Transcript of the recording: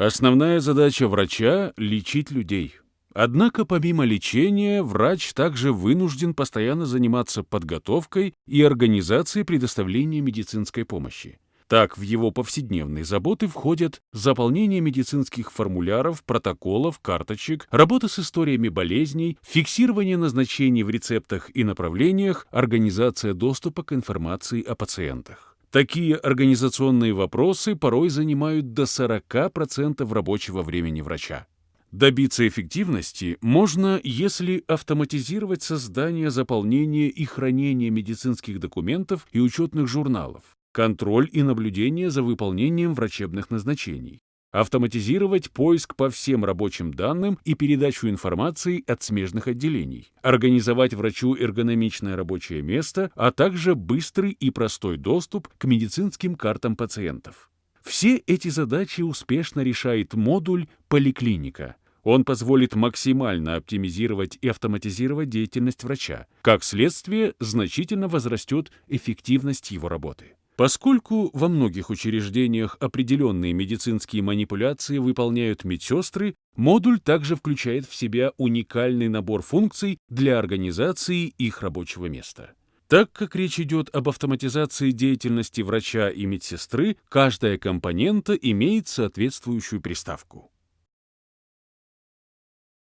Основная задача врача – лечить людей. Однако помимо лечения, врач также вынужден постоянно заниматься подготовкой и организацией предоставления медицинской помощи. Так, в его повседневные заботы входят заполнение медицинских формуляров, протоколов, карточек, работа с историями болезней, фиксирование назначений в рецептах и направлениях, организация доступа к информации о пациентах. Такие организационные вопросы порой занимают до 40% рабочего времени врача. Добиться эффективности можно, если автоматизировать создание, заполнение и хранение медицинских документов и учетных журналов, контроль и наблюдение за выполнением врачебных назначений, автоматизировать поиск по всем рабочим данным и передачу информации от смежных отделений, организовать врачу эргономичное рабочее место, а также быстрый и простой доступ к медицинским картам пациентов. Все эти задачи успешно решает модуль «Поликлиника». Он позволит максимально оптимизировать и автоматизировать деятельность врача. Как следствие, значительно возрастет эффективность его работы. Поскольку во многих учреждениях определенные медицинские манипуляции выполняют медсестры, модуль также включает в себя уникальный набор функций для организации их рабочего места. Так как речь идет об автоматизации деятельности врача и медсестры, каждая компонента имеет соответствующую приставку.